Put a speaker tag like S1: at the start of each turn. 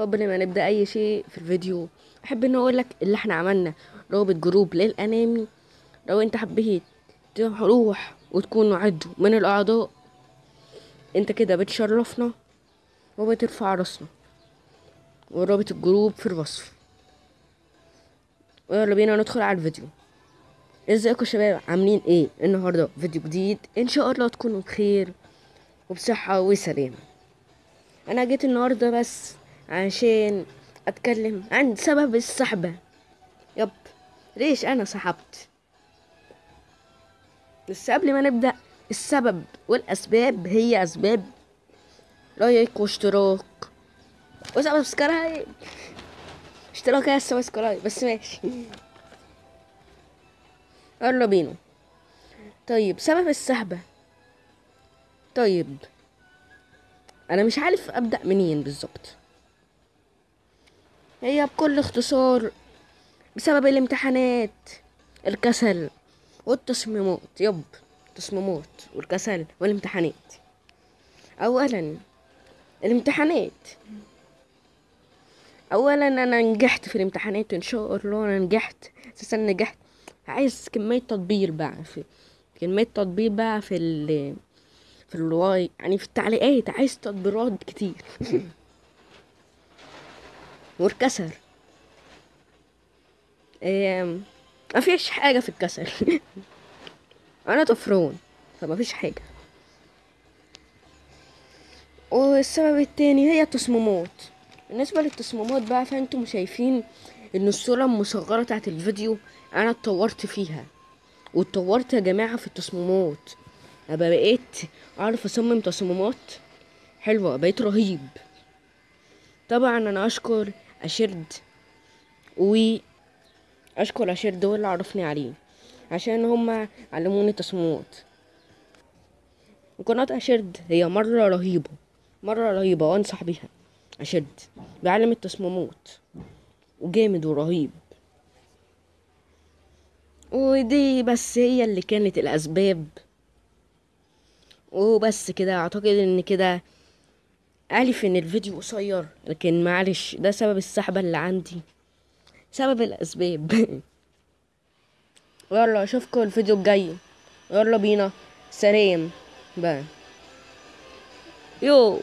S1: قبل ما نبدأ أي شيء في الفيديو أحب إن أقول لك اللي إحنا عملنا. رابط group للأنمي. لو أنت حبيت تروح وتكون عضو من الأعضاء أنت كده بتشرفنا وبترفع راسنا. ورابط ال group في الوصف. ويلا بينا ندخل على الفيديو. إزيكم يا شباب؟ عاملين إيه؟ النهارده فيديو جديد. إن شاء الله تكونوا بخير وبصحة وسلامة. أنا جيت النهارده بس عشان أتكلم عن سبب السحبة يب ليش أنا سحبت بس قبل ما نبدأ السبب والأسباب هي أسباب like واشتراك. و subscribe. اشتراك هي ال subscribe بس ماشي. يلا بينا. طيب سبب السحبة طيب أنا مش عارف أبدأ منين بالظبط هي بكل اختصار بسبب الامتحانات الكسل والتصميمات. يب التصميمات والكسل والامتحانات. اولا الامتحانات. اولا أنا نجحت في الامتحانات ان شاء الله أنا نجحت أساسا نجحت. عايز كمية تطبيق بقى في كمية تطبيق بقى في ال في الواي يعني في التعليقات. عايز تطبيقات كتير. والكسل ما مفيش حاجة في الكسل أنا طفران فمفيش حاجة. والسبب التاني هي التصميمات. بالنسبة للتصميمات بقى فأنتم شايفين إن الصورة المصغرة بتاعت الفيديو أنا اتطورت فيها. واتطورت يا جماعة في التصميمات. ابقى بقيت أعرف أصمم تصميمات حلوة بقيت رهيب. طبعا أنا أشكر أشرد. و اشكر أشرد هو اللي عرفني عليه عشان هما علموني تصميمات. قناة أشرد هي مرة رهيبة مرة رهيبة وأنصح بيها. أشرد بيعلم التصميمات وجامد ورهيب. ودي بس هي اللي كانت الأسباب. وبس كده أعتقد إن كده عارف إن الفيديو قصير لكن معلش ده سبب السحبة اللي عندي سبب الأسباب. يلا أشوفكم الفيديو الجاي. يلا بينا. سلام. بقى يو.